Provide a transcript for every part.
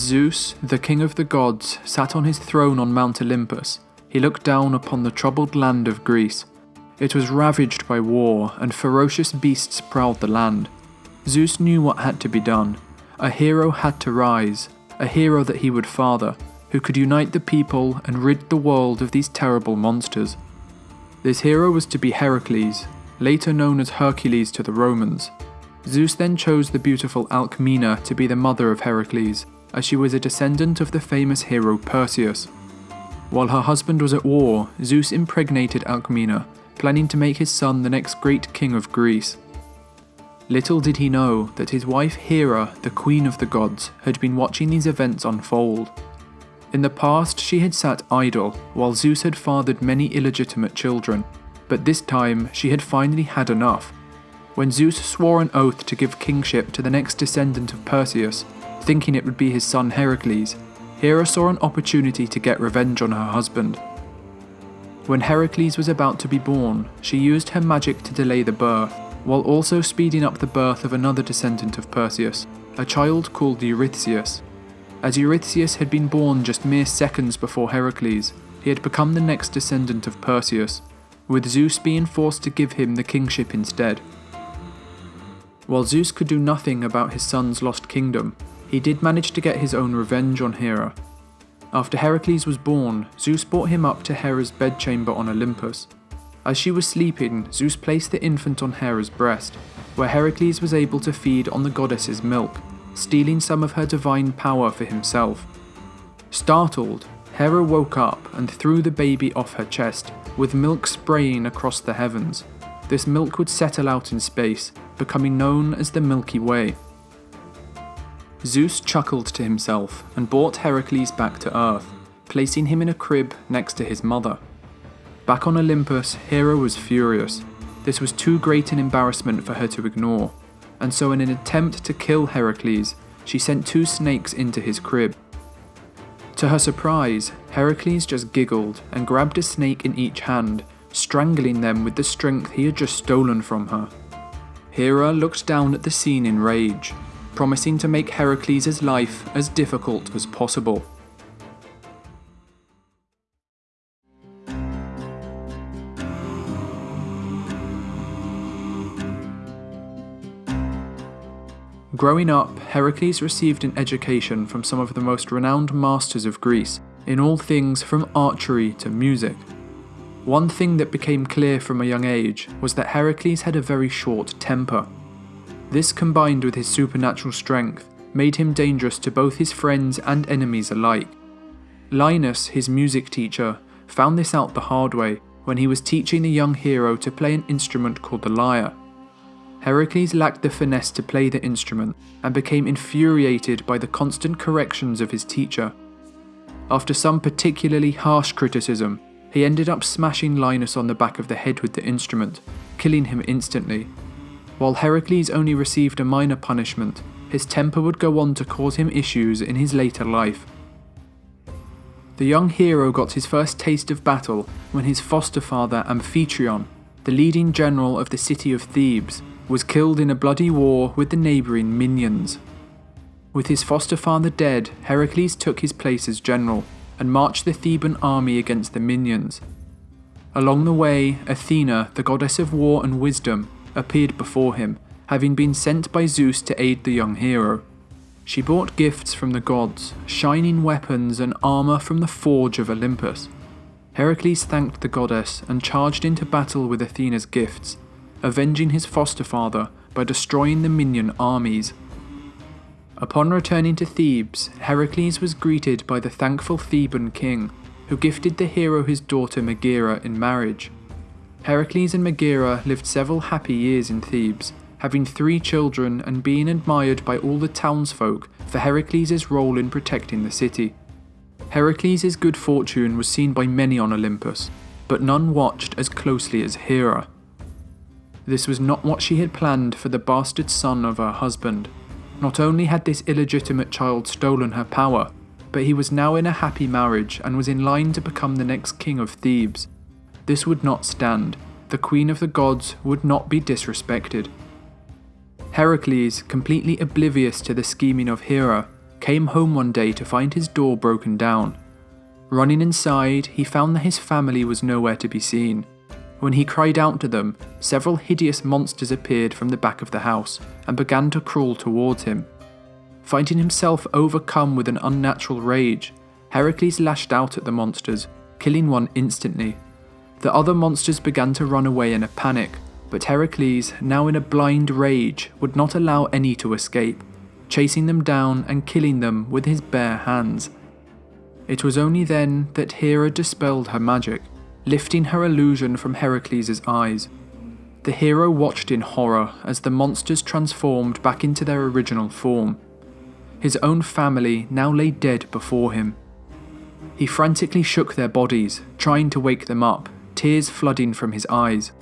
Zeus, the king of the gods, sat on his throne on Mount Olympus, he looked down upon the troubled land of Greece. It was ravaged by war, and ferocious beasts prowled the land. Zeus knew what had to be done. A hero had to rise, a hero that he would father, who could unite the people and rid the world of these terrible monsters. This hero was to be Heracles, later known as Hercules to the Romans. Zeus then chose the beautiful Alcmena to be the mother of Heracles, as she was a descendant of the famous hero Perseus. While her husband was at war, Zeus impregnated Alcmena, planning to make his son the next great king of Greece. Little did he know that his wife Hera, the queen of the gods, had been watching these events unfold. In the past, she had sat idle, while Zeus had fathered many illegitimate children, but this time she had finally had enough. When Zeus swore an oath to give kingship to the next descendant of Perseus, thinking it would be his son Heracles, Hera saw an opportunity to get revenge on her husband. When Heracles was about to be born, she used her magic to delay the birth, while also speeding up the birth of another descendant of Perseus, a child called Eurystheus. As Eurystheus had been born just mere seconds before Heracles, he had become the next descendant of Perseus, with Zeus being forced to give him the kingship instead. While Zeus could do nothing about his son's lost kingdom, he did manage to get his own revenge on Hera. After Heracles was born, Zeus brought him up to Hera's bedchamber on Olympus. As she was sleeping, Zeus placed the infant on Hera's breast, where Heracles was able to feed on the goddess's milk, stealing some of her divine power for himself. Startled, Hera woke up and threw the baby off her chest, with milk spraying across the heavens. This milk would settle out in space, becoming known as the Milky Way. Zeus chuckled to himself and brought Heracles back to Earth, placing him in a crib next to his mother. Back on Olympus, Hera was furious. This was too great an embarrassment for her to ignore, and so in an attempt to kill Heracles, she sent two snakes into his crib. To her surprise, Heracles just giggled and grabbed a snake in each hand, strangling them with the strength he had just stolen from her. Hera looked down at the scene in rage, promising to make Heracles' life as difficult as possible. Growing up, Heracles received an education from some of the most renowned masters of Greece, in all things from archery to music. One thing that became clear from a young age was that Heracles had a very short temper. This combined with his supernatural strength made him dangerous to both his friends and enemies alike. Linus, his music teacher, found this out the hard way when he was teaching the young hero to play an instrument called the lyre. Heracles lacked the finesse to play the instrument and became infuriated by the constant corrections of his teacher. After some particularly harsh criticism, he ended up smashing Linus on the back of the head with the instrument, killing him instantly while Heracles only received a minor punishment, his temper would go on to cause him issues in his later life. The young hero got his first taste of battle when his foster father Amphitryon, the leading general of the city of Thebes, was killed in a bloody war with the neighbouring Minyans. With his foster father dead, Heracles took his place as general and marched the Theban army against the Minyans. Along the way, Athena, the goddess of war and wisdom, appeared before him, having been sent by Zeus to aid the young hero. She brought gifts from the gods, shining weapons and armour from the forge of Olympus. Heracles thanked the goddess and charged into battle with Athena's gifts, avenging his foster father by destroying the Minyan armies. Upon returning to Thebes, Heracles was greeted by the thankful Theban king, who gifted the hero his daughter Megara in marriage. Heracles and Megara lived several happy years in Thebes, having three children and being admired by all the townsfolk for Heracles' role in protecting the city. Heracles' good fortune was seen by many on Olympus, but none watched as closely as Hera. This was not what she had planned for the bastard son of her husband. Not only had this illegitimate child stolen her power, but he was now in a happy marriage and was in line to become the next king of Thebes. This would not stand. The queen of the gods would not be disrespected. Heracles, completely oblivious to the scheming of Hera, came home one day to find his door broken down. Running inside, he found that his family was nowhere to be seen. When he cried out to them, several hideous monsters appeared from the back of the house and began to crawl towards him. Finding himself overcome with an unnatural rage, Heracles lashed out at the monsters, killing one instantly. The other monsters began to run away in a panic, but Heracles, now in a blind rage, would not allow any to escape, chasing them down and killing them with his bare hands. It was only then that Hera dispelled her magic, lifting her illusion from Heracles' eyes. The hero watched in horror as the monsters transformed back into their original form. His own family now lay dead before him. He frantically shook their bodies, trying to wake them up, tears flooding from his eyes.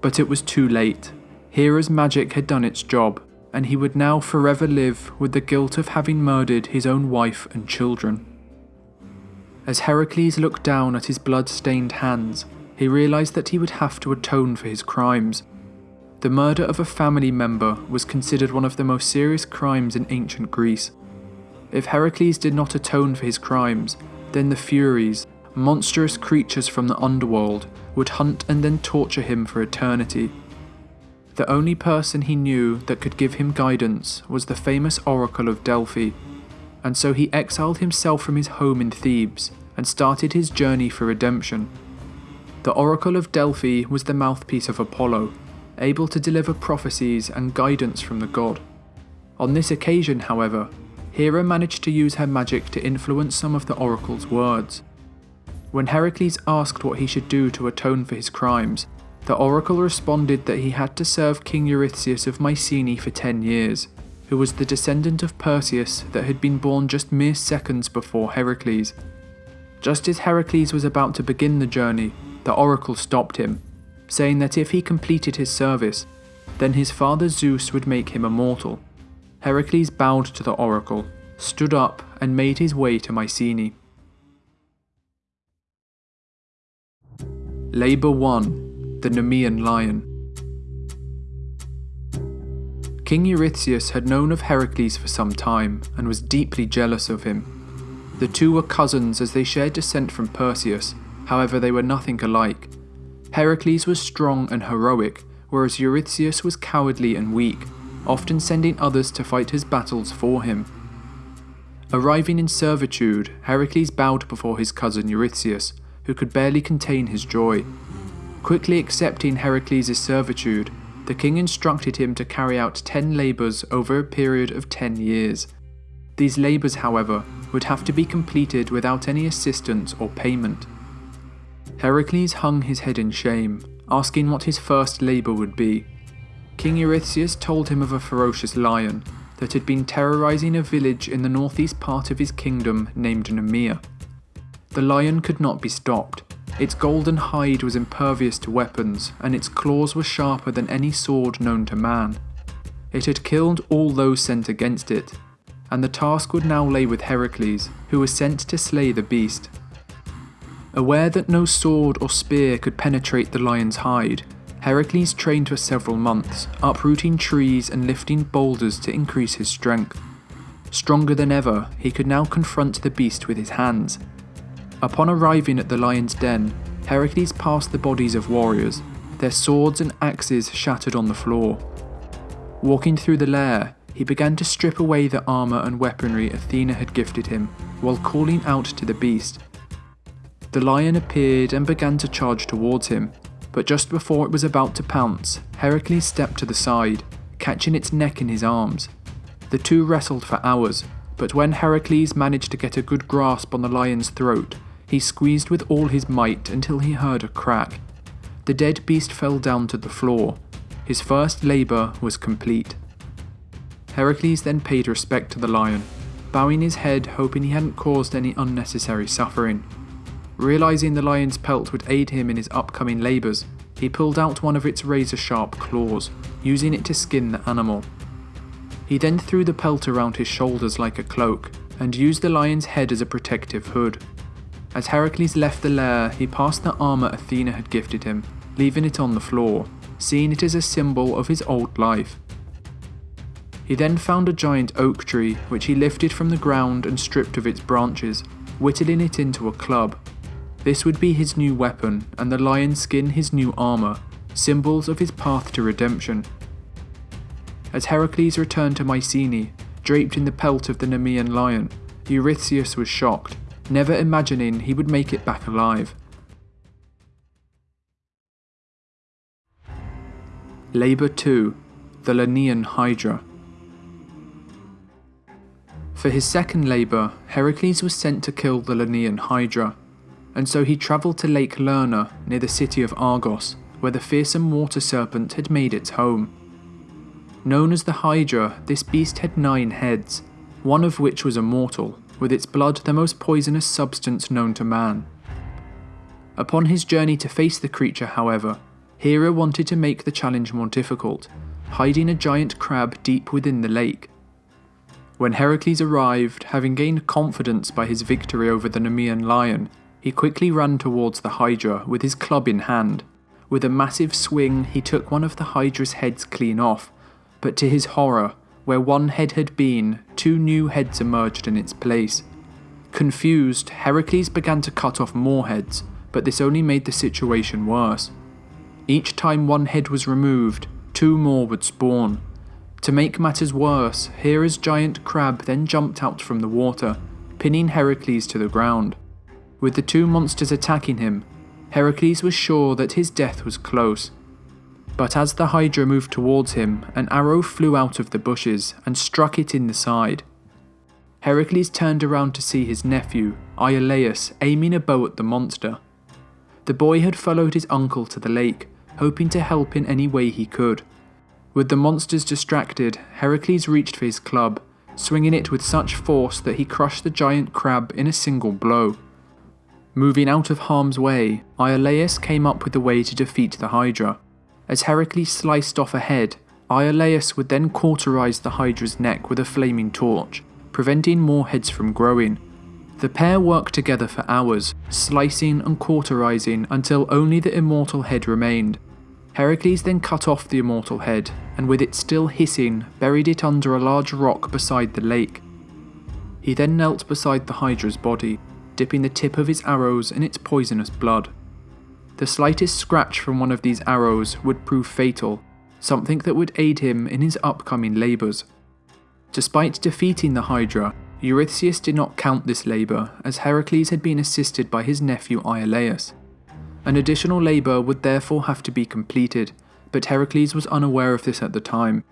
But it was too late. Hera's magic had done its job, and he would now forever live with the guilt of having murdered his own wife and children. As Heracles looked down at his blood-stained hands, he realised that he would have to atone for his crimes. The murder of a family member was considered one of the most serious crimes in ancient Greece. If Heracles did not atone for his crimes, then the Furies, monstrous creatures from the underworld, would hunt and then torture him for eternity. The only person he knew that could give him guidance was the famous Oracle of Delphi, and so he exiled himself from his home in Thebes and started his journey for redemption. The Oracle of Delphi was the mouthpiece of Apollo, able to deliver prophecies and guidance from the god. On this occasion, however, Hera managed to use her magic to influence some of the oracle's words. When Heracles asked what he should do to atone for his crimes, the oracle responded that he had to serve King Eurystheus of Mycenae for 10 years, who was the descendant of Perseus that had been born just mere seconds before Heracles. Just as Heracles was about to begin the journey, the oracle stopped him, saying that if he completed his service, then his father Zeus would make him immortal. Heracles bowed to the oracle, stood up, and made his way to Mycenae. Labour 1 the Nemean lion. King Eurystheus had known of Heracles for some time and was deeply jealous of him. The two were cousins as they shared descent from Perseus, however, they were nothing alike. Heracles was strong and heroic, whereas Eurystheus was cowardly and weak, often sending others to fight his battles for him. Arriving in servitude, Heracles bowed before his cousin Eurystheus, who could barely contain his joy. Quickly accepting Heracles' servitude, the king instructed him to carry out ten labours over a period of ten years. These labours, however, would have to be completed without any assistance or payment. Heracles hung his head in shame, asking what his first labour would be. King Eurystheus told him of a ferocious lion that had been terrorising a village in the northeast part of his kingdom named Nemea. The lion could not be stopped, its golden hide was impervious to weapons, and its claws were sharper than any sword known to man. It had killed all those sent against it, and the task would now lay with Heracles, who was sent to slay the beast. Aware that no sword or spear could penetrate the lion's hide, Heracles trained for several months, uprooting trees and lifting boulders to increase his strength. Stronger than ever, he could now confront the beast with his hands, Upon arriving at the lion's den, Heracles passed the bodies of warriors, their swords and axes shattered on the floor. Walking through the lair, he began to strip away the armour and weaponry Athena had gifted him, while calling out to the beast. The lion appeared and began to charge towards him, but just before it was about to pounce, Heracles stepped to the side, catching its neck in his arms. The two wrestled for hours, but when Heracles managed to get a good grasp on the lion's throat, he squeezed with all his might until he heard a crack. The dead beast fell down to the floor. His first labour was complete. Heracles then paid respect to the lion, bowing his head hoping he hadn't caused any unnecessary suffering. Realising the lion's pelt would aid him in his upcoming labours, he pulled out one of its razor sharp claws, using it to skin the animal. He then threw the pelt around his shoulders like a cloak, and used the lion's head as a protective hood. As Heracles left the lair, he passed the armour Athena had gifted him, leaving it on the floor, seeing it as a symbol of his old life. He then found a giant oak tree, which he lifted from the ground and stripped of its branches, whittling it into a club. This would be his new weapon, and the lion skin his new armour, symbols of his path to redemption. As Heracles returned to Mycenae, draped in the pelt of the Nemean lion, Eurystheus was shocked, never imagining he would make it back alive. Labour 2 The Lernaean Hydra. For his second labour, Heracles was sent to kill the Lernaean Hydra, and so he travelled to Lake Lerna near the city of Argos, where the fearsome water serpent had made its home. Known as the Hydra, this beast had nine heads, one of which was immortal, with its blood the most poisonous substance known to man. Upon his journey to face the creature, however, Hera wanted to make the challenge more difficult, hiding a giant crab deep within the lake. When Heracles arrived, having gained confidence by his victory over the Nemean lion, he quickly ran towards the Hydra with his club in hand. With a massive swing, he took one of the Hydra's heads clean off, but to his horror, where one head had been, two new heads emerged in its place. Confused, Heracles began to cut off more heads, but this only made the situation worse. Each time one head was removed, two more would spawn. To make matters worse, Hera's giant crab then jumped out from the water, pinning Heracles to the ground. With the two monsters attacking him, Heracles was sure that his death was close. But as the Hydra moved towards him, an arrow flew out of the bushes and struck it in the side. Heracles turned around to see his nephew, Iolaus, aiming a bow at the monster. The boy had followed his uncle to the lake, hoping to help in any way he could. With the monsters distracted, Heracles reached for his club, swinging it with such force that he crushed the giant crab in a single blow. Moving out of harm's way, Iolaus came up with a way to defeat the Hydra. As Heracles sliced off a head, Iolaus would then cauterize the Hydra's neck with a flaming torch, preventing more heads from growing, the pair worked together for hours, slicing and cauterizing until only the immortal head remained. Heracles then cut off the immortal head, and with it still hissing, buried it under a large rock beside the lake. He then knelt beside the Hydra's body, dipping the tip of his arrows in its poisonous blood. The slightest scratch from one of these arrows would prove fatal, something that would aid him in his upcoming labours. Despite defeating the Hydra, Eurystheus did not count this labour, as Heracles had been assisted by his nephew Iolaus. An additional labour would therefore have to be completed, but Heracles was unaware of this at the time.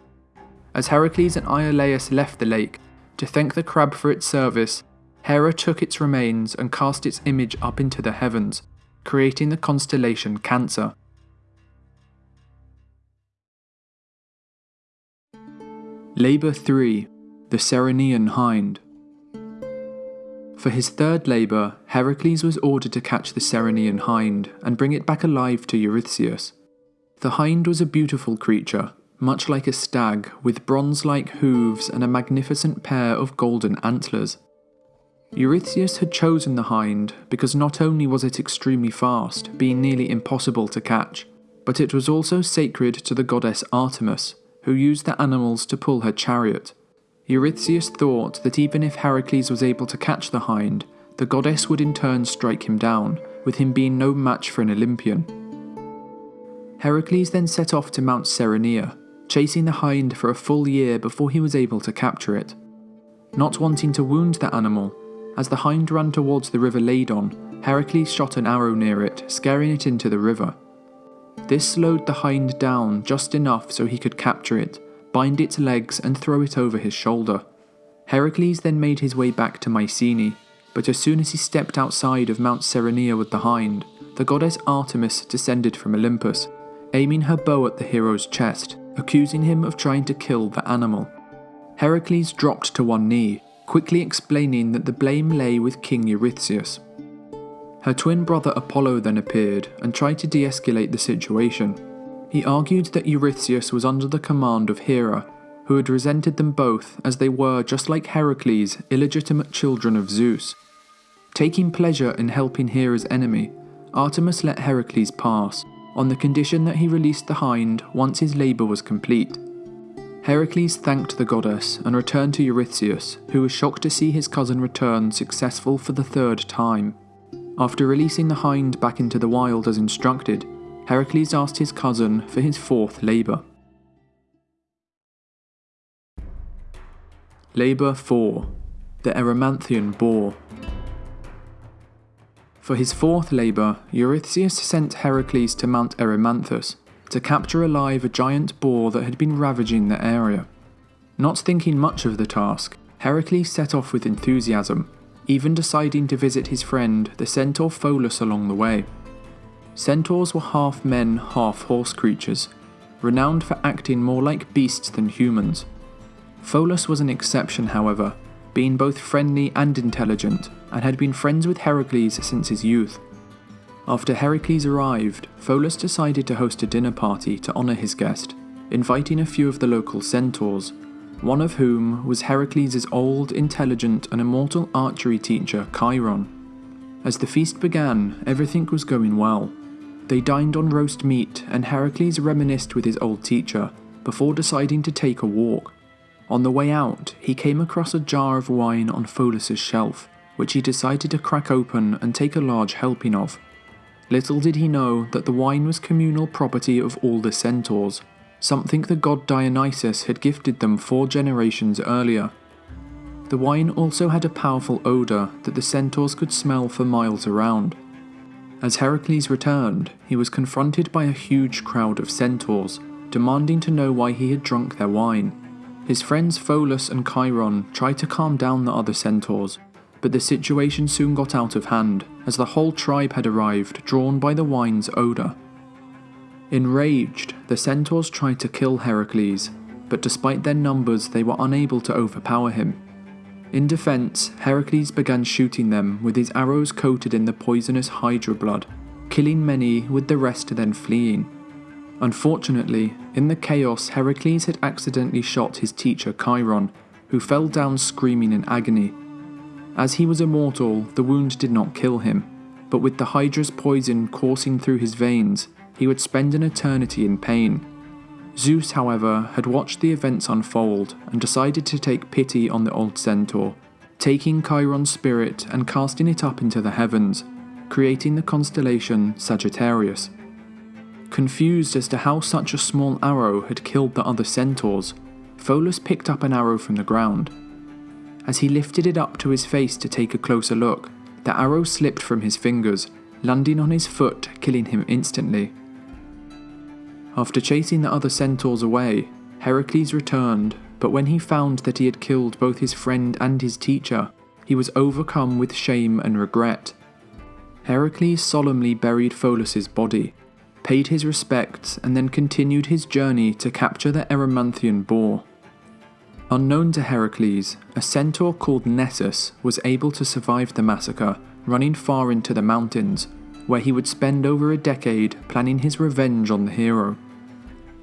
As Heracles and Iolaus left the lake, to thank the crab for its service, Hera took its remains and cast its image up into the heavens, creating the constellation Cancer. Labour 3 The Ceryneian Hind for his third labour, Heracles was ordered to catch the Ceryneian hind and bring it back alive to Eurystheus. The hind was a beautiful creature, much like a stag, with bronze like hooves and a magnificent pair of golden antlers. Eurystheus had chosen the hind because not only was it extremely fast, being nearly impossible to catch, but it was also sacred to the goddess Artemis, who used the animals to pull her chariot. Eurystheus thought that even if Heracles was able to catch the hind, the goddess would in turn strike him down, with him being no match for an Olympian. Heracles then set off to Mount Cerynea, chasing the hind for a full year before he was able to capture it. Not wanting to wound the animal, as the hind ran towards the river Ladon, Heracles shot an arrow near it, scaring it into the river. This slowed the hind down just enough so he could capture it, bind its legs and throw it over his shoulder. Heracles then made his way back to Mycenae, but as soon as he stepped outside of Mount Cerynea with the hind, the goddess Artemis descended from Olympus, aiming her bow at the hero's chest, accusing him of trying to kill the animal. Heracles dropped to one knee, quickly explaining that the blame lay with King Eurystheus. Her twin brother Apollo then appeared and tried to de escalate the situation, he argued that Eurystheus was under the command of Hera, who had resented them both as they were, just like Heracles, illegitimate children of Zeus. Taking pleasure in helping Hera's enemy, Artemis let Heracles pass, on the condition that he released the hind once his labour was complete. Heracles thanked the goddess and returned to Eurystheus, who was shocked to see his cousin return successful for the third time. After releasing the hind back into the wild as instructed, Heracles asked his cousin for his fourth labour. Labour 4 The Erymanthian Boar. For his fourth labour, Eurystheus sent Heracles to Mount Erymanthus, to capture alive a giant boar that had been ravaging the area. Not thinking much of the task, Heracles set off with enthusiasm, even deciding to visit his friend, the centaur Pholus, along the way. Centaurs were half men, half horse creatures, renowned for acting more like beasts than humans. Pholus was an exception, however, being both friendly and intelligent, and had been friends with Heracles since his youth. After Heracles arrived, Pholus decided to host a dinner party to honour his guest, inviting a few of the local centaurs, one of whom was Heracles' old, intelligent, and immortal archery teacher, Chiron. As the feast began, everything was going well. They dined on roast meat, and Heracles reminisced with his old teacher before deciding to take a walk. On the way out, he came across a jar of wine on Pholus's shelf, which he decided to crack open and take a large helping of. Little did he know that the wine was communal property of all the centaurs, something the god Dionysus had gifted them four generations earlier. The wine also had a powerful odour that the centaurs could smell for miles around. As Heracles returned, he was confronted by a huge crowd of centaurs, demanding to know why he had drunk their wine. His friends Pholus and Chiron tried to calm down the other centaurs, but the situation soon got out of hand, as the whole tribe had arrived, drawn by the wine's odour. Enraged, the centaurs tried to kill Heracles, but despite their numbers, they were unable to overpower him. In defence, Heracles began shooting them with his arrows coated in the poisonous Hydra blood, killing many, with the rest then fleeing. Unfortunately, in the chaos, Heracles had accidentally shot his teacher Chiron, who fell down screaming in agony, as he was immortal, the wound did not kill him, but with the Hydra's poison coursing through his veins, he would spend an eternity in pain. Zeus, however, had watched the events unfold and decided to take pity on the old centaur, taking Chiron's spirit and casting it up into the heavens, creating the constellation Sagittarius. Confused as to how such a small arrow had killed the other centaurs, Pholus picked up an arrow from the ground as he lifted it up to his face to take a closer look, the arrow slipped from his fingers, landing on his foot, killing him instantly. After chasing the other centaurs away, Heracles returned, but when he found that he had killed both his friend and his teacher, he was overcome with shame and regret. Heracles solemnly buried Pholus's body, paid his respects, and then continued his journey to capture the Erymanthian boar. Unknown to Heracles, a centaur called Nessus was able to survive the massacre, running far into the mountains, where he would spend over a decade planning his revenge on the hero.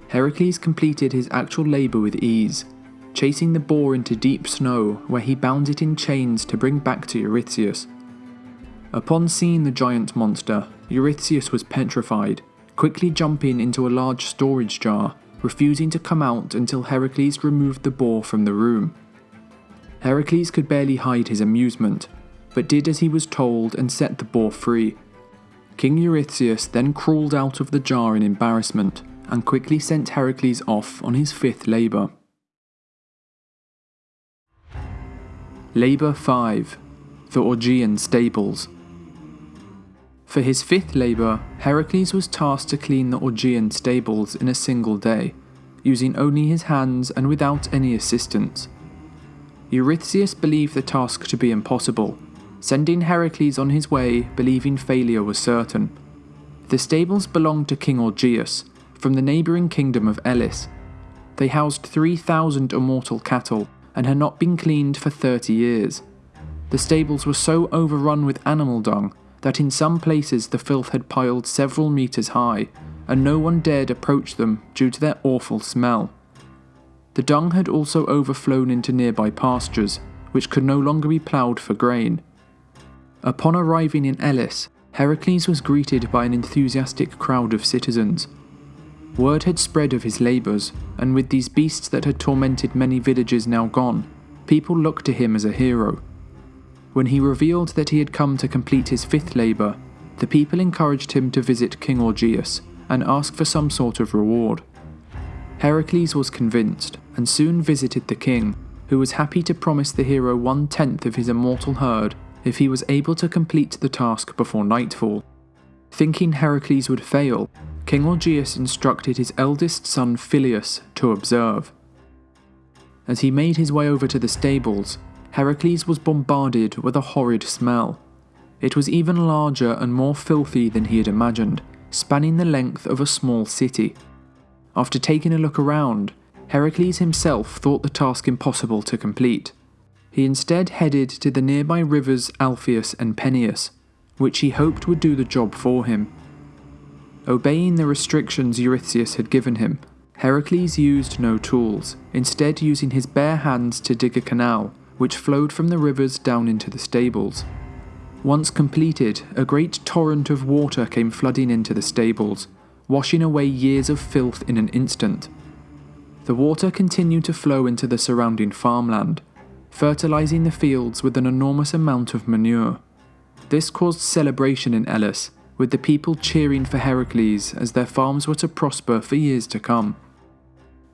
Heracles completed his actual labour with ease, chasing the boar into deep snow where he bound it in chains to bring back to Eurystheus. Upon seeing the giant monster, Eurystheus was petrified, quickly jumping into a large storage jar refusing to come out until Heracles removed the boar from the room. Heracles could barely hide his amusement, but did as he was told and set the boar free. King Eurystheus then crawled out of the jar in embarrassment and quickly sent Heracles off on his fifth labour. Labour 5 The Augean Stables for his fifth labour, Heracles was tasked to clean the Augean stables in a single day, using only his hands and without any assistance. Eurystheus believed the task to be impossible, sending Heracles on his way believing failure was certain. The stables belonged to King Augeas, from the neighbouring kingdom of Elis. They housed 3,000 immortal cattle and had not been cleaned for 30 years. The stables were so overrun with animal dung that in some places the filth had piled several metres high, and no one dared approach them due to their awful smell. The dung had also overflown into nearby pastures, which could no longer be ploughed for grain. Upon arriving in Elis, Heracles was greeted by an enthusiastic crowd of citizens. Word had spread of his labours, and with these beasts that had tormented many villages now gone, people looked to him as a hero. When he revealed that he had come to complete his fifth labour, the people encouraged him to visit King Augeas and ask for some sort of reward. Heracles was convinced and soon visited the king, who was happy to promise the hero one tenth of his immortal herd if he was able to complete the task before nightfall. Thinking Heracles would fail, King Augeas instructed his eldest son Phyleus to observe. As he made his way over to the stables, Heracles was bombarded with a horrid smell. It was even larger and more filthy than he had imagined, spanning the length of a small city. After taking a look around, Heracles himself thought the task impossible to complete. He instead headed to the nearby rivers Alpheus and Peneus, which he hoped would do the job for him. Obeying the restrictions Eurystheus had given him, Heracles used no tools, instead using his bare hands to dig a canal, which flowed from the rivers down into the stables. Once completed, a great torrent of water came flooding into the stables, washing away years of filth in an instant. The water continued to flow into the surrounding farmland, fertilizing the fields with an enormous amount of manure. This caused celebration in Elis, with the people cheering for Heracles as their farms were to prosper for years to come.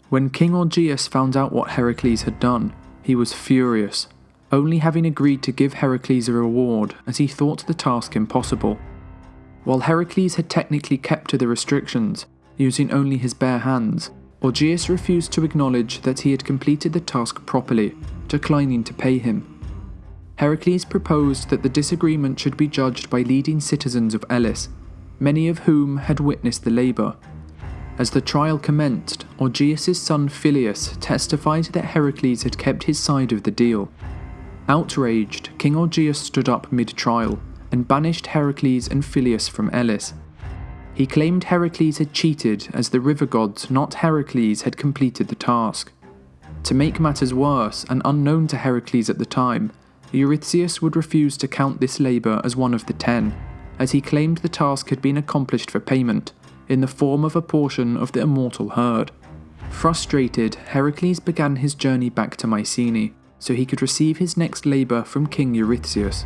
When King Augeas found out what Heracles had done, he was furious, only having agreed to give Heracles a reward as he thought the task impossible. While Heracles had technically kept to the restrictions, using only his bare hands, Augeas refused to acknowledge that he had completed the task properly, declining to pay him. Heracles proposed that the disagreement should be judged by leading citizens of Elis, many of whom had witnessed the labour. As the trial commenced, Augeas' son Phyleus testified that Heracles had kept his side of the deal. Outraged, King Augeas stood up mid-trial and banished Heracles and Phyleus from Elis. He claimed Heracles had cheated as the river gods, not Heracles, had completed the task. To make matters worse, and unknown to Heracles at the time, Eurystheus would refuse to count this labour as one of the ten, as he claimed the task had been accomplished for payment, in the form of a portion of the immortal herd. Frustrated, Heracles began his journey back to Mycenae, so he could receive his next labour from King Eurystheus.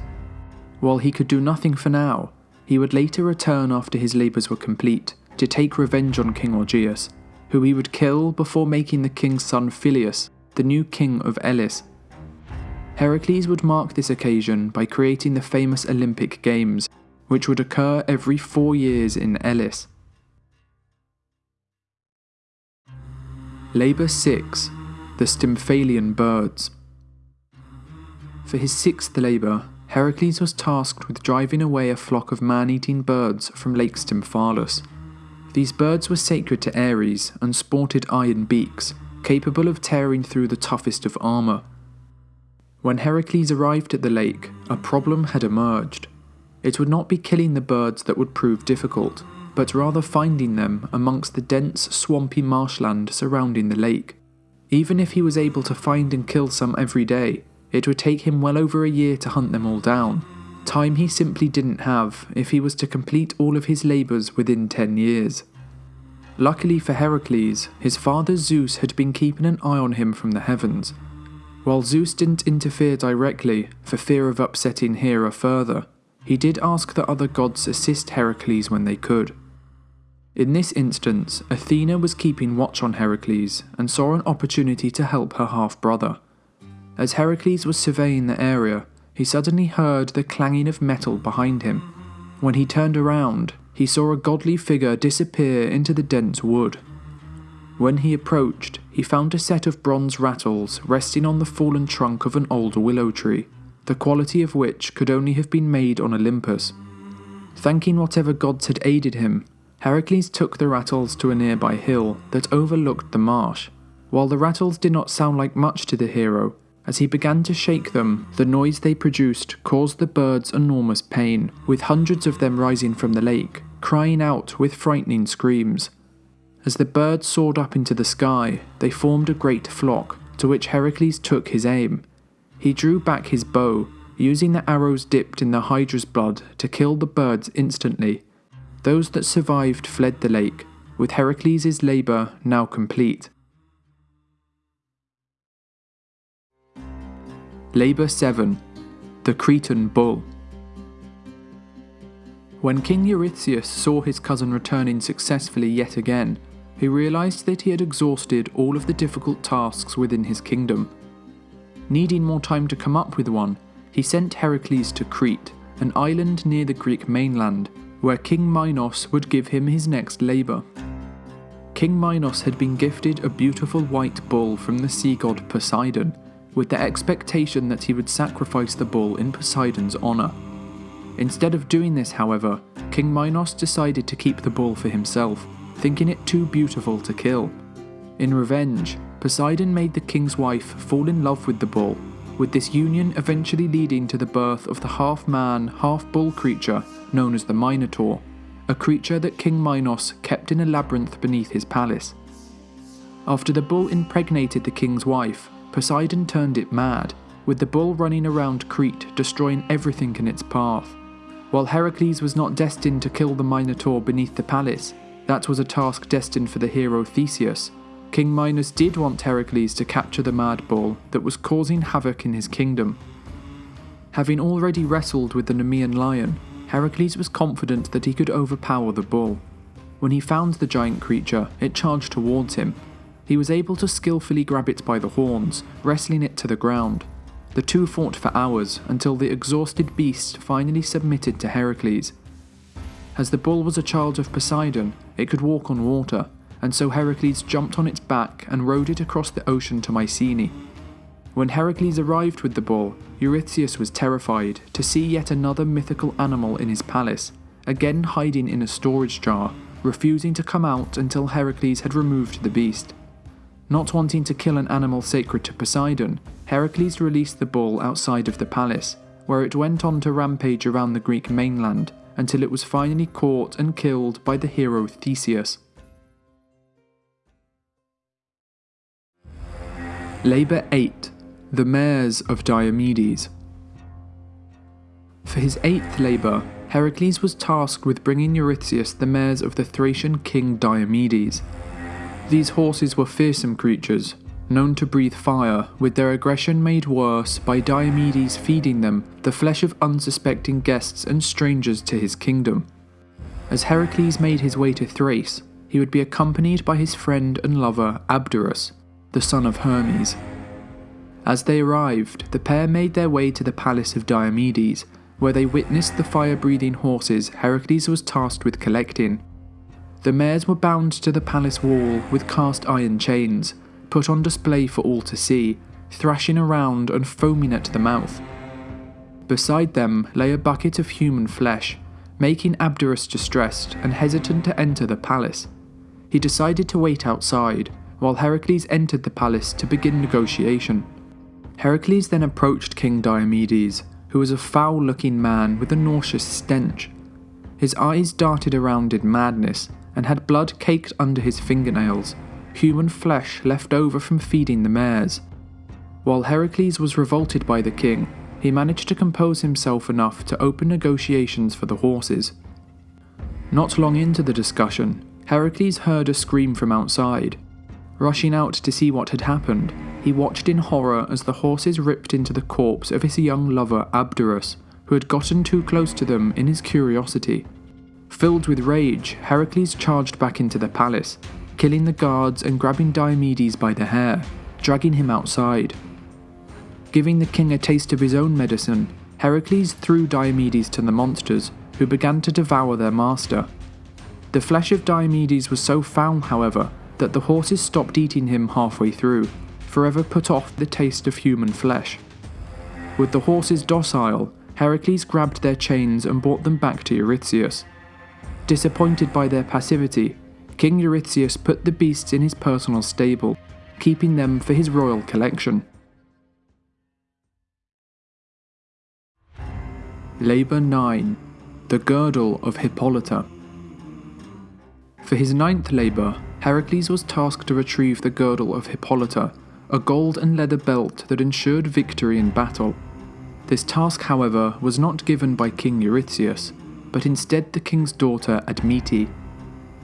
While he could do nothing for now, he would later return after his labours were complete to take revenge on King Augeas, who he would kill before making the king's son Phyleus the new king of Elis. Heracles would mark this occasion by creating the famous Olympic Games, which would occur every four years in Elis. Labour 6 The Stymphalian Birds. For his sixth labour, Heracles was tasked with driving away a flock of man eating birds from Lake Stymphalus. These birds were sacred to Ares and sported iron beaks, capable of tearing through the toughest of armour. When Heracles arrived at the lake, a problem had emerged. It would not be killing the birds that would prove difficult, but rather finding them amongst the dense, swampy marshland surrounding the lake. Even if he was able to find and kill some every day, it would take him well over a year to hunt them all down, time he simply didn't have if he was to complete all of his labours within 10 years. Luckily for Heracles, his father Zeus had been keeping an eye on him from the heavens. While Zeus didn't interfere directly, for fear of upsetting Hera further, he did ask the other gods assist Heracles when they could. In this instance, Athena was keeping watch on Heracles and saw an opportunity to help her half brother. As Heracles was surveying the area, he suddenly heard the clanging of metal behind him. When he turned around, he saw a godly figure disappear into the dense wood. When he approached, he found a set of bronze rattles resting on the fallen trunk of an old willow tree, the quality of which could only have been made on Olympus. Thanking whatever gods had aided him, Heracles took the rattles to a nearby hill that overlooked the marsh. While the rattles did not sound like much to the hero, as he began to shake them, the noise they produced caused the birds enormous pain, with hundreds of them rising from the lake, crying out with frightening screams. As the birds soared up into the sky, they formed a great flock, to which Heracles took his aim. He drew back his bow, using the arrows dipped in the Hydra's blood to kill the birds instantly. Those that survived fled the lake, with Heracles' labour now complete. Labour 7 The Cretan Bull. When King Eurystheus saw his cousin returning successfully yet again, he realised that he had exhausted all of the difficult tasks within his kingdom. Needing more time to come up with one, he sent Heracles to Crete, an island near the Greek mainland, where King Minos would give him his next labour. King Minos had been gifted a beautiful white bull from the sea god Poseidon, with the expectation that he would sacrifice the bull in Poseidon's honour. Instead of doing this, however, King Minos decided to keep the bull for himself, thinking it too beautiful to kill. In revenge, Poseidon made the king's wife fall in love with the bull, with this union eventually leading to the birth of the half man, half bull creature known as the Minotaur, a creature that King Minos kept in a labyrinth beneath his palace. After the bull impregnated the king's wife, Poseidon turned it mad, with the bull running around Crete destroying everything in its path. While Heracles was not destined to kill the Minotaur beneath the palace, that was a task destined for the hero Theseus. King Minos did want Heracles to capture the mad bull that was causing havoc in his kingdom. Having already wrestled with the Nemean lion, Heracles was confident that he could overpower the bull. When he found the giant creature, it charged towards him, he was able to skillfully grab it by the horns, wrestling it to the ground. The two fought for hours until the exhausted beast finally submitted to Heracles. As the bull was a child of Poseidon, it could walk on water, and so Heracles jumped on its back and rode it across the ocean to Mycenae. When Heracles arrived with the bull, Eurystheus was terrified to see yet another mythical animal in his palace, again hiding in a storage jar, refusing to come out until Heracles had removed the beast. Not wanting to kill an animal sacred to Poseidon, Heracles released the bull outside of the palace, where it went on to rampage around the Greek mainland until it was finally caught and killed by the hero Theseus. Labour 8 The Mares of Diomedes. For his eighth labour, Heracles was tasked with bringing Eurystheus the mares of the Thracian king Diomedes, these horses were fearsome creatures, known to breathe fire, with their aggression made worse by Diomedes feeding them the flesh of unsuspecting guests and strangers to his kingdom. As Heracles made his way to Thrace, he would be accompanied by his friend and lover Abderus, the son of Hermes. As they arrived, the pair made their way to the palace of Diomedes, where they witnessed the fire breathing horses Heracles was tasked with collecting. The mares were bound to the palace wall with cast iron chains, put on display for all to see, thrashing around and foaming at the mouth. Beside them lay a bucket of human flesh, making Abderus distressed and hesitant to enter the palace. He decided to wait outside, while Heracles entered the palace to begin negotiation. Heracles then approached King Diomedes, who was a foul looking man with a nauseous stench. His eyes darted around in madness, and had blood caked under his fingernails, human flesh left over from feeding the mares. While Heracles was revolted by the king, he managed to compose himself enough to open negotiations for the horses. Not long into the discussion, Heracles heard a scream from outside. Rushing out to see what had happened, he watched in horror as the horses ripped into the corpse of his young lover Abderus, who had gotten too close to them in his curiosity. Filled with rage, Heracles charged back into the palace, killing the guards and grabbing Diomedes by the hair, dragging him outside. Giving the king a taste of his own medicine, Heracles threw Diomedes to the monsters, who began to devour their master. The flesh of Diomedes was so foul, however, that the horses stopped eating him halfway through, forever put off the taste of human flesh. With the horses docile, Heracles grabbed their chains and brought them back to Eurystheus. Disappointed by their passivity, King Eurystheus put the beasts in his personal stable, keeping them for his royal collection. Labour 9 The Girdle of Hippolyta. For his ninth labour, Heracles was tasked to retrieve the Girdle of Hippolyta, a gold and leather belt that ensured victory in battle. This task, however, was not given by King Eurystheus, but instead the king's daughter Admete.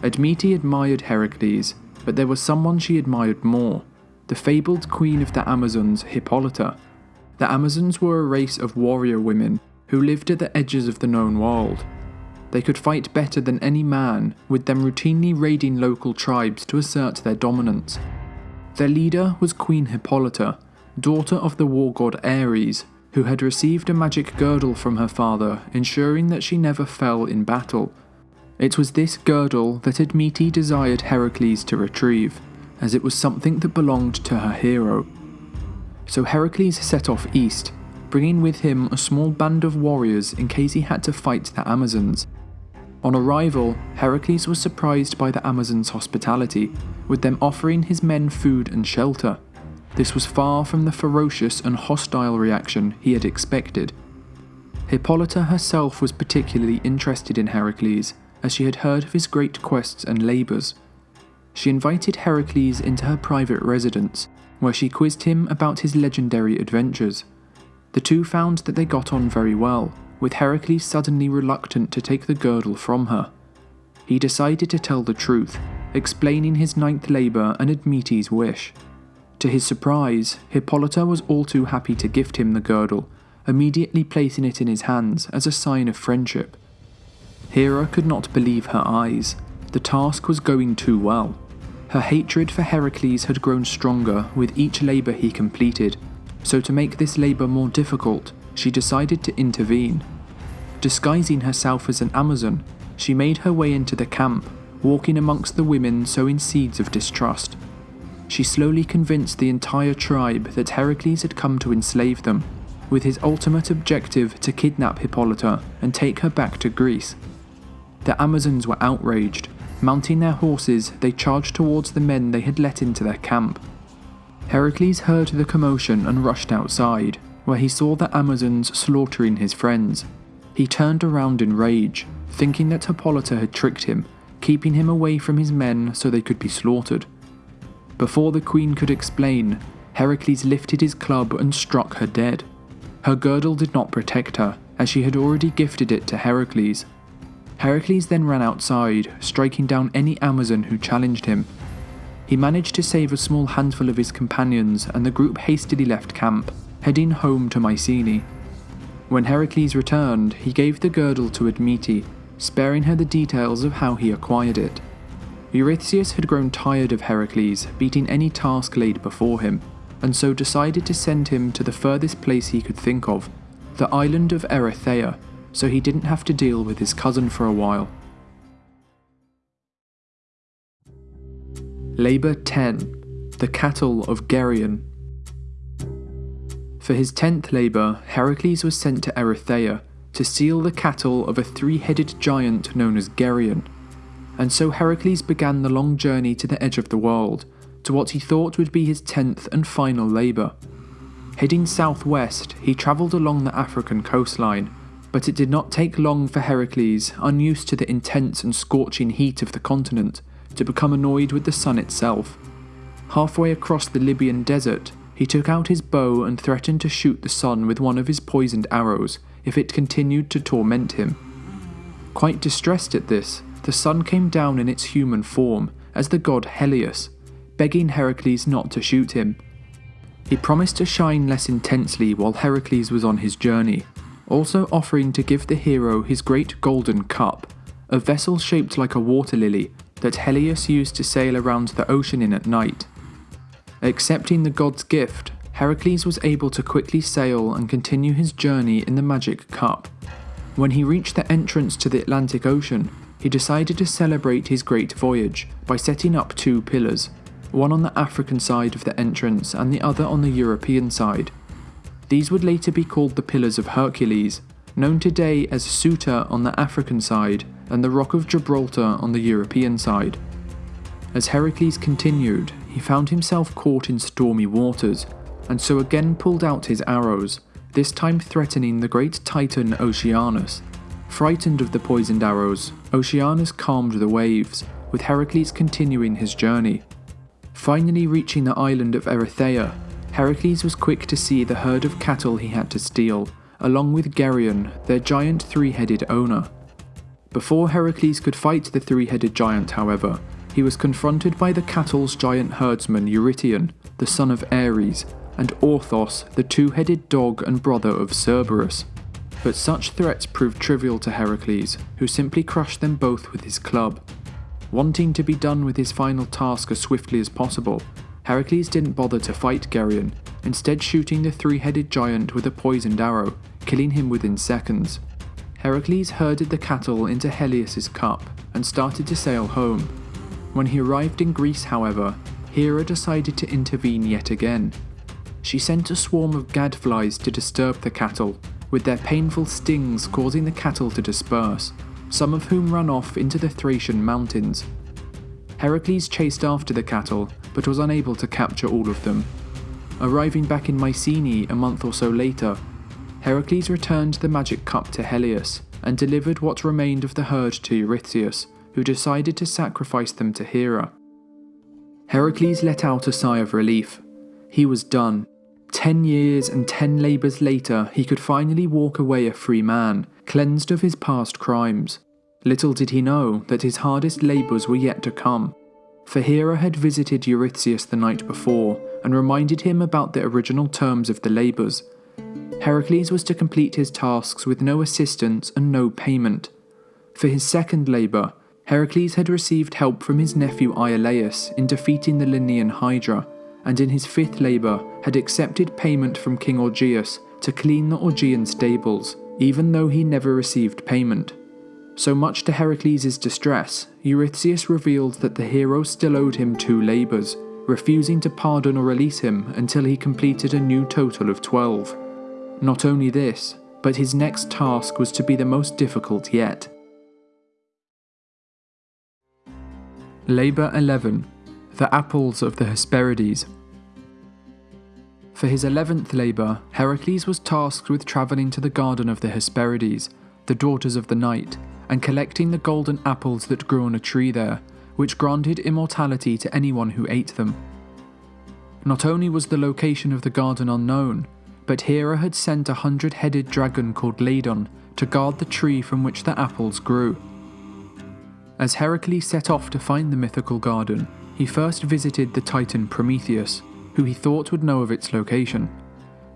Admete admired Heracles, but there was someone she admired more the fabled queen of the Amazons, Hippolyta. The Amazons were a race of warrior women who lived at the edges of the known world. They could fight better than any man, with them routinely raiding local tribes to assert their dominance. Their leader was Queen Hippolyta, daughter of the war god Ares, who had received a magic girdle from her father, ensuring that she never fell in battle. It was this girdle that Admete desired Heracles to retrieve, as it was something that belonged to her hero. So Heracles set off east, bringing with him a small band of warriors in case he had to fight the Amazons. On arrival, Heracles was surprised by the Amazons' hospitality, with them offering his men food and shelter. This was far from the ferocious and hostile reaction he had expected. Hippolyta herself was particularly interested in Heracles, as she had heard of his great quests and labours. She invited Heracles into her private residence, where she quizzed him about his legendary adventures. The two found that they got on very well, with Heracles suddenly reluctant to take the girdle from her. He decided to tell the truth, explaining his ninth labour and Admete's wish. To his surprise, Hippolyta was all too happy to gift him the girdle, immediately placing it in his hands as a sign of friendship. Hera could not believe her eyes. The task was going too well. Her hatred for Heracles had grown stronger with each labour he completed, so to make this labour more difficult, she decided to intervene. Disguising herself as an Amazon, she made her way into the camp, walking amongst the women sowing seeds of distrust. She slowly convinced the entire tribe that Heracles had come to enslave them, with his ultimate objective to kidnap Hippolyta and take her back to Greece. The Amazons were outraged. Mounting their horses, they charged towards the men they had let into their camp. Heracles heard the commotion and rushed outside, where he saw the Amazons slaughtering his friends. He turned around in rage, thinking that Hippolyta had tricked him, keeping him away from his men so they could be slaughtered. Before the queen could explain, Heracles lifted his club and struck her dead. Her girdle did not protect her, as she had already gifted it to Heracles. Heracles then ran outside, striking down any Amazon who challenged him. He managed to save a small handful of his companions, and the group hastily left camp, heading home to Mycenae. When Heracles returned, he gave the girdle to Admete, sparing her the details of how he acquired it. Eurystheus had grown tired of Heracles beating any task laid before him, and so decided to send him to the furthest place he could think of, the island of Erythea, so he didn't have to deal with his cousin for a while. Labour 10 The Cattle of Geryon. For his tenth labour, Heracles was sent to Erythea to steal the cattle of a three headed giant known as Geryon and so Heracles began the long journey to the edge of the world, to what he thought would be his tenth and final labour. Heading southwest, he travelled along the African coastline, but it did not take long for Heracles, unused to the intense and scorching heat of the continent, to become annoyed with the sun itself. Halfway across the Libyan desert, he took out his bow and threatened to shoot the sun with one of his poisoned arrows if it continued to torment him. Quite distressed at this, the sun came down in its human form as the god Helios, begging Heracles not to shoot him. He promised to shine less intensely while Heracles was on his journey, also offering to give the hero his great golden cup, a vessel shaped like a water lily that Helios used to sail around the ocean in at night. Accepting the god's gift, Heracles was able to quickly sail and continue his journey in the magic cup. When he reached the entrance to the Atlantic Ocean, he decided to celebrate his great voyage by setting up two pillars, one on the African side of the entrance and the other on the European side. These would later be called the Pillars of Hercules, known today as Ceuta on the African side and the Rock of Gibraltar on the European side. As Heracles continued, he found himself caught in stormy waters, and so again pulled out his arrows, this time threatening the great titan Oceanus. Frightened of the poisoned arrows, Oceanus calmed the waves, with Heracles continuing his journey. Finally reaching the island of Erythea, Heracles was quick to see the herd of cattle he had to steal, along with Geryon, their giant three-headed owner. Before Heracles could fight the three headed giant, however, he was confronted by the cattle's giant herdsman Eurytion, the son of Ares, and Orthos, the two headed dog and brother of Cerberus. But such threats proved trivial to Heracles, who simply crushed them both with his club. Wanting to be done with his final task as swiftly as possible, Heracles didn't bother to fight Geryon, instead shooting the three-headed giant with a poisoned arrow, killing him within seconds. Heracles herded the cattle into Helios's cup and started to sail home. When he arrived in Greece, however, Hera decided to intervene yet again. She sent a swarm of gadflies to disturb the cattle, with their painful stings causing the cattle to disperse, some of whom ran off into the Thracian mountains. Heracles chased after the cattle, but was unable to capture all of them. Arriving back in Mycenae a month or so later, Heracles returned the magic cup to Helios and delivered what remained of the herd to Eurystheus, who decided to sacrifice them to Hera. Heracles let out a sigh of relief. He was done. Ten years and ten labours later, he could finally walk away a free man, cleansed of his past crimes. Little did he know that his hardest labours were yet to come, for Hera had visited Eurystheus the night before and reminded him about the original terms of the labours. Heracles was to complete his tasks with no assistance and no payment. For his second labour, Heracles had received help from his nephew Iolaus in defeating the Lernaean Hydra, and in his fifth labour had accepted payment from King Augeas to clean the Augean stables, even though he never received payment. So much to Heracles' distress, Eurystheus revealed that the hero still owed him two labours, refusing to pardon or release him until he completed a new total of 12. Not only this, but his next task was to be the most difficult yet. Labour 11 The Apples of the Hesperides. For his eleventh labour, Heracles was tasked with travelling to the garden of the Hesperides, the daughters of the night, and collecting the golden apples that grew on a tree there, which granted immortality to anyone who ate them. Not only was the location of the garden unknown, but Hera had sent a hundred headed dragon called Ladon to guard the tree from which the apples grew. As Heracles set off to find the mythical garden, he first visited the titan Prometheus, who he thought would know of its location.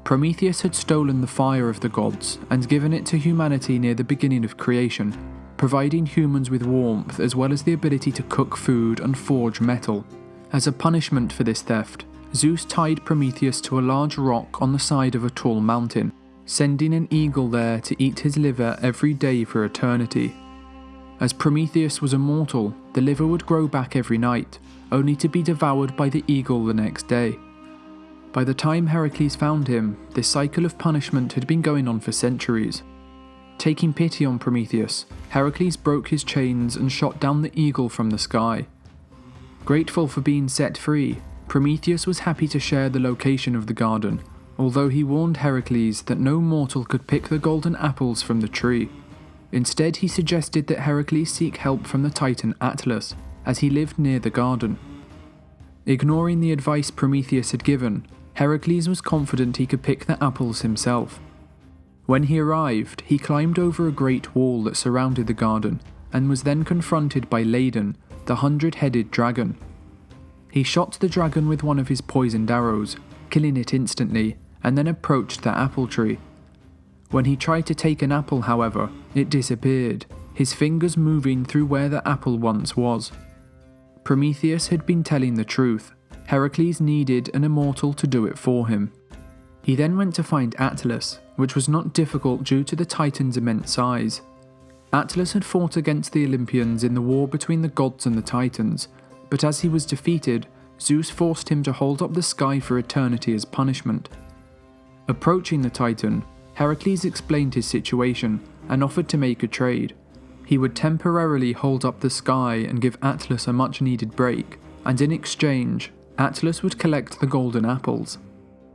Prometheus had stolen the fire of the gods and given it to humanity near the beginning of creation, providing humans with warmth as well as the ability to cook food and forge metal. As a punishment for this theft, Zeus tied Prometheus to a large rock on the side of a tall mountain, sending an eagle there to eat his liver every day for eternity. As Prometheus was immortal, the liver would grow back every night, only to be devoured by the eagle the next day. By the time Heracles found him, this cycle of punishment had been going on for centuries, Taking pity on Prometheus, Heracles broke his chains and shot down the eagle from the sky. Grateful for being set free, Prometheus was happy to share the location of the garden, although he warned Heracles that no mortal could pick the golden apples from the tree. Instead, he suggested that Heracles seek help from the titan Atlas, as he lived near the garden. Ignoring the advice Prometheus had given, Heracles was confident he could pick the apples himself. When he arrived, he climbed over a great wall that surrounded the garden and was then confronted by Ladon, the hundred headed dragon. He shot the dragon with one of his poisoned arrows, killing it instantly, and then approached the apple tree. When he tried to take an apple, however, it disappeared, his fingers moving through where the apple once was. Prometheus had been telling the truth. Heracles needed an immortal to do it for him. He then went to find Atlas, which was not difficult due to the Titan's immense size. Atlas had fought against the Olympians in the war between the gods and the Titans, but as he was defeated, Zeus forced him to hold up the sky for eternity as punishment. Approaching the Titan, Heracles explained his situation and offered to make a trade. He would temporarily hold up the sky and give Atlas a much needed break, and in exchange, Atlas would collect the golden apples.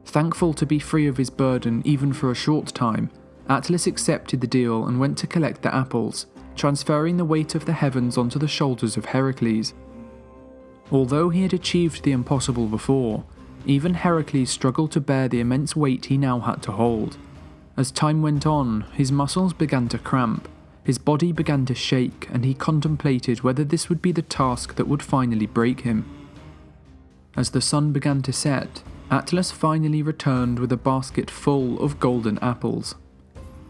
Thankful to be free of his burden even for a short time, Atlas accepted the deal and went to collect the apples, transferring the weight of the heavens onto the shoulders of Heracles. Although he had achieved the impossible before, even Heracles struggled to bear the immense weight he now had to hold. As time went on, his muscles began to cramp, his body began to shake and he contemplated whether this would be the task that would finally break him. As the sun began to set, Atlas finally returned with a basket full of golden apples.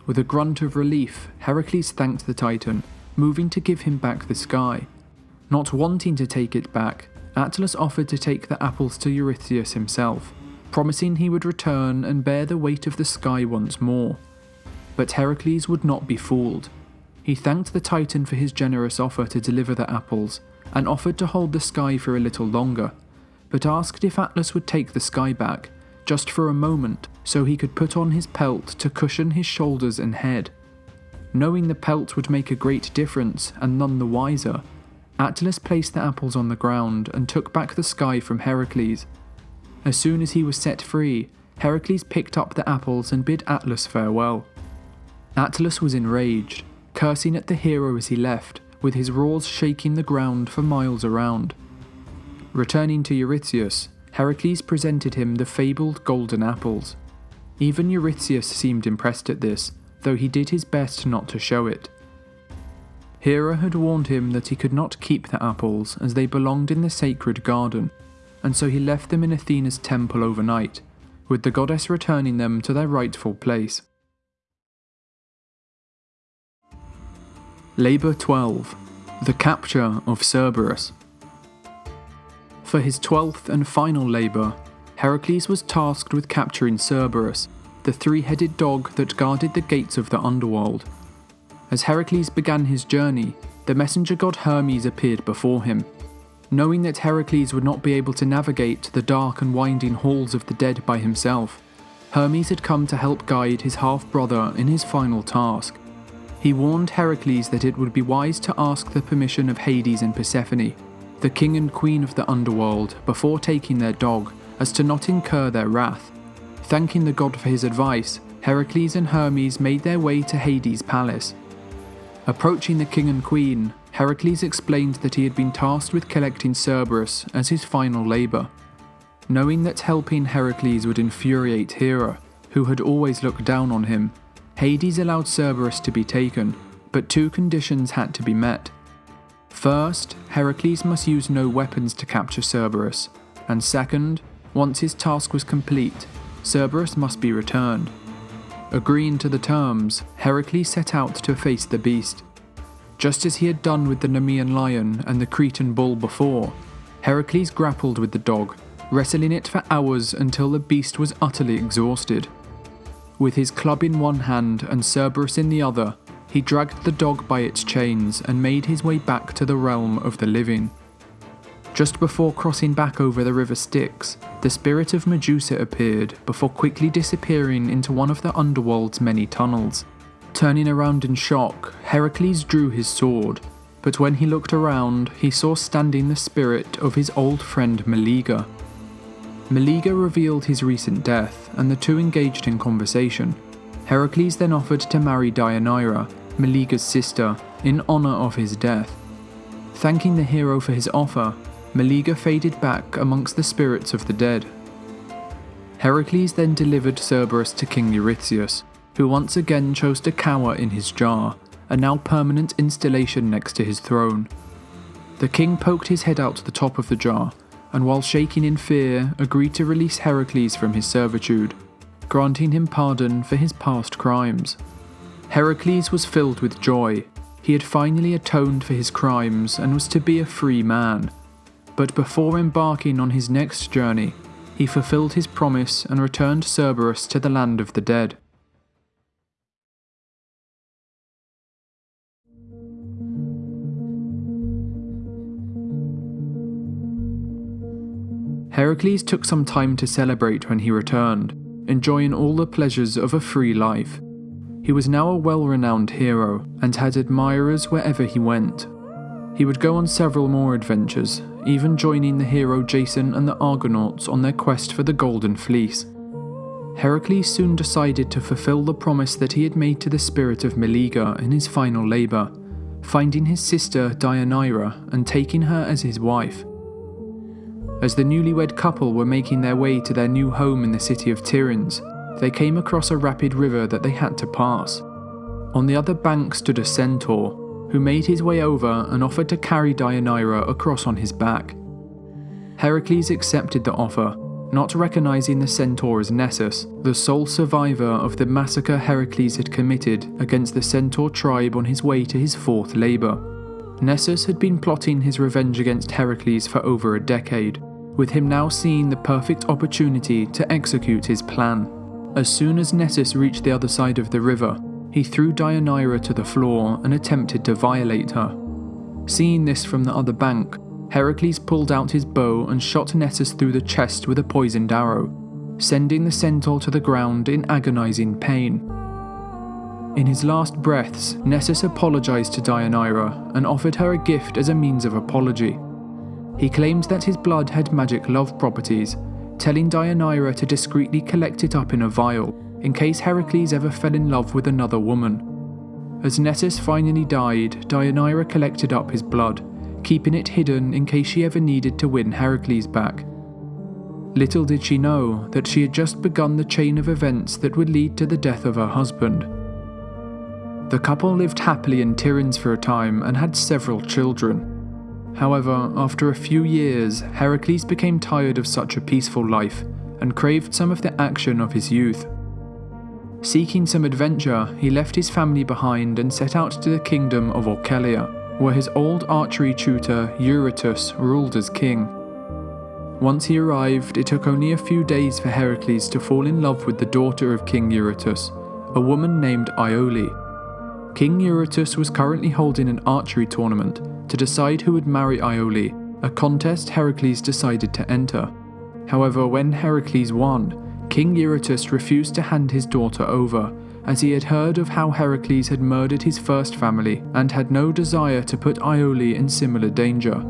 With a grunt of relief, Heracles thanked the Titan, moving to give him back the sky. Not wanting to take it back, Atlas offered to take the apples to Eurystheus himself, promising he would return and bear the weight of the sky once more. But Heracles would not be fooled. He thanked the Titan for his generous offer to deliver the apples, and offered to hold the sky for a little longer, but asked if Atlas would take the sky back, just for a moment, so he could put on his pelt to cushion his shoulders and head. Knowing the pelt would make a great difference, and none the wiser, Atlas placed the apples on the ground and took back the sky from Heracles. As soon as he was set free, Heracles picked up the apples and bid Atlas farewell. Atlas was enraged, cursing at the hero as he left, with his roars shaking the ground for miles around. Returning to Eurystheus, Heracles presented him the fabled golden apples. Even Eurystheus seemed impressed at this, though he did his best not to show it. Hera had warned him that he could not keep the apples as they belonged in the sacred garden, and so he left them in Athena's temple overnight, with the goddess returning them to their rightful place. Labour 12 The Capture of Cerberus. For his twelfth and final labour, Heracles was tasked with capturing Cerberus, the three headed dog that guarded the gates of the underworld as Heracles began his journey, the messenger god Hermes appeared before him. Knowing that Heracles would not be able to navigate the dark and winding halls of the dead by himself, Hermes had come to help guide his half brother in his final task. He warned Heracles that it would be wise to ask the permission of Hades and Persephone, the king and queen of the underworld, before taking their dog, as to not incur their wrath. Thanking the god for his advice, Heracles and Hermes made their way to Hades' palace, Approaching the king and queen, Heracles explained that he had been tasked with collecting Cerberus as his final labour. Knowing that helping Heracles would infuriate Hera, who had always looked down on him, Hades allowed Cerberus to be taken, but two conditions had to be met. First, Heracles must use no weapons to capture Cerberus, and second, once his task was complete, Cerberus must be returned. Agreeing to the terms, Heracles set out to face the beast. Just as he had done with the Nemean lion and the Cretan bull before, Heracles grappled with the dog, wrestling it for hours until the beast was utterly exhausted. With his club in one hand and Cerberus in the other, he dragged the dog by its chains and made his way back to the realm of the living. Just before crossing back over the river Styx, the spirit of Medusa appeared before quickly disappearing into one of the underworld's many tunnels. Turning around in shock, Heracles drew his sword, but when he looked around, he saw standing the spirit of his old friend Meleager. Meleager revealed his recent death, and the two engaged in conversation. Heracles then offered to marry Deianira, Meleager's sister, in honour of his death. Thanking the hero for his offer, Meleager faded back amongst the spirits of the dead. Heracles then delivered Cerberus to King Eurystheus, who once again chose to cower in his jar, a now permanent installation next to his throne. The king poked his head out the top of the jar, and while shaking in fear, agreed to release Heracles from his servitude, granting him pardon for his past crimes. Heracles was filled with joy. He had finally atoned for his crimes and was to be a free man, but before embarking on his next journey, he fulfilled his promise and returned Cerberus to the land of the dead. Heracles took some time to celebrate when he returned, enjoying all the pleasures of a free life. He was now a well renowned hero and had admirers wherever he went. He would go on several more adventures, even joining the hero Jason and the Argonauts on their quest for the Golden Fleece. Heracles soon decided to fulfill the promise that he had made to the spirit of Meleager in his final labour, finding his sister Deianira and taking her as his wife. As the newlywed couple were making their way to their new home in the city of Tiryns, they came across a rapid river that they had to pass. On the other bank stood a centaur, who made his way over and offered to carry Deianira across on his back. Heracles accepted the offer, not recognizing the centaur as Nessus, the sole survivor of the massacre Heracles had committed against the centaur tribe on his way to his fourth labour. Nessus had been plotting his revenge against Heracles for over a decade, with him now seeing the perfect opportunity to execute his plan. As soon as Nessus reached the other side of the river, he threw Deianira to the floor and attempted to violate her. Seeing this from the other bank, Heracles pulled out his bow and shot Nessus through the chest with a poisoned arrow, sending the centaur to the ground in agonizing pain. In his last breaths, Nessus apologized to Deianira and offered her a gift as a means of apology. He claimed that his blood had magic love properties, telling Deianira to discreetly collect it up in a vial in case Heracles ever fell in love with another woman. As Nessus finally died, Deianira collected up his blood keeping it hidden in case she ever needed to win Heracles back. Little did she know that she had just begun the chain of events that would lead to the death of her husband. The couple lived happily in Tiryns for a time and had several children. However, after a few years, Heracles became tired of such a peaceful life and craved some of the action of his youth. Seeking some adventure, he left his family behind and set out to the kingdom of Oechalia where his old archery tutor Eurytus ruled as king. Once he arrived, it took only a few days for Heracles to fall in love with the daughter of King Eurytus, a woman named Iole. King Eurytus was currently holding an archery tournament to decide who would marry Iole, a contest Heracles decided to enter. However, when Heracles won, King Eurytus refused to hand his daughter over as he had heard of how Heracles had murdered his first family and had no desire to put Iole in similar danger.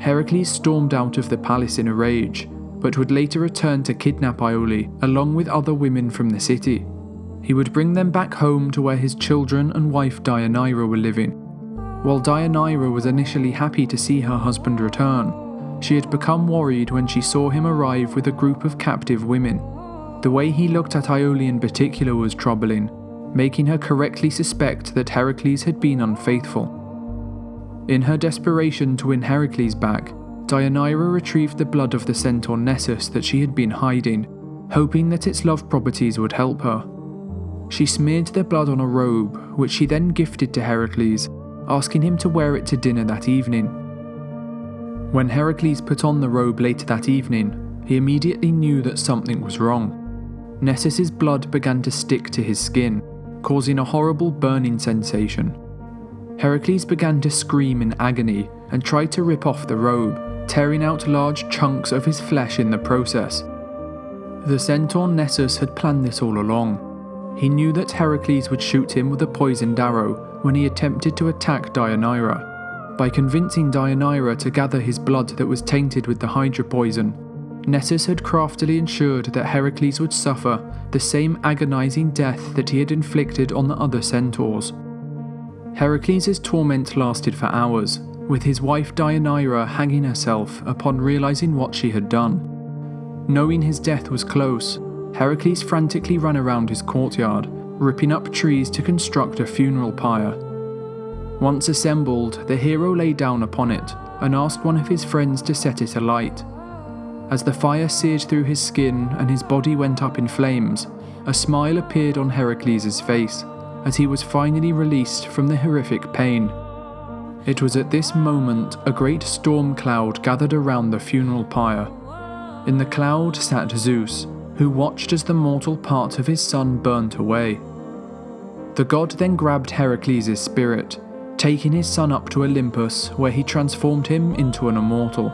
Heracles stormed out of the palace in a rage, but would later return to kidnap Iole along with other women from the city. He would bring them back home to where his children and wife Deianira were living. While Deianira was initially happy to see her husband return, she had become worried when she saw him arrive with a group of captive women the way he looked at Iole in particular was troubling, making her correctly suspect that Heracles had been unfaithful. In her desperation to win Heracles back, Deianira retrieved the blood of the centaur Nessus that she had been hiding, hoping that its love properties would help her. She smeared the blood on a robe, which she then gifted to Heracles, asking him to wear it to dinner that evening. When Heracles put on the robe later that evening, he immediately knew that something was wrong. Nessus's blood began to stick to his skin, causing a horrible burning sensation. Heracles began to scream in agony and tried to rip off the robe, tearing out large chunks of his flesh in the process. The centaur Nessus had planned this all along. He knew that Heracles would shoot him with a poisoned arrow when he attempted to attack Deianira. By convincing Deianira to gather his blood that was tainted with the Hydra poison, Nessus had craftily ensured that Heracles would suffer the same agonizing death that he had inflicted on the other centaurs. Heracles' torment lasted for hours, with his wife Deianira hanging herself upon realizing what she had done. Knowing his death was close, Heracles frantically ran around his courtyard, ripping up trees to construct a funeral pyre. Once assembled, the hero lay down upon it and asked one of his friends to set it alight. As the fire seared through his skin and his body went up in flames, a smile appeared on Heracles' face as he was finally released from the horrific pain. It was at this moment a great storm cloud gathered around the funeral pyre. In the cloud sat Zeus, who watched as the mortal part of his son burnt away. The god then grabbed Heracles' spirit, taking his son up to Olympus, where he transformed him into an immortal.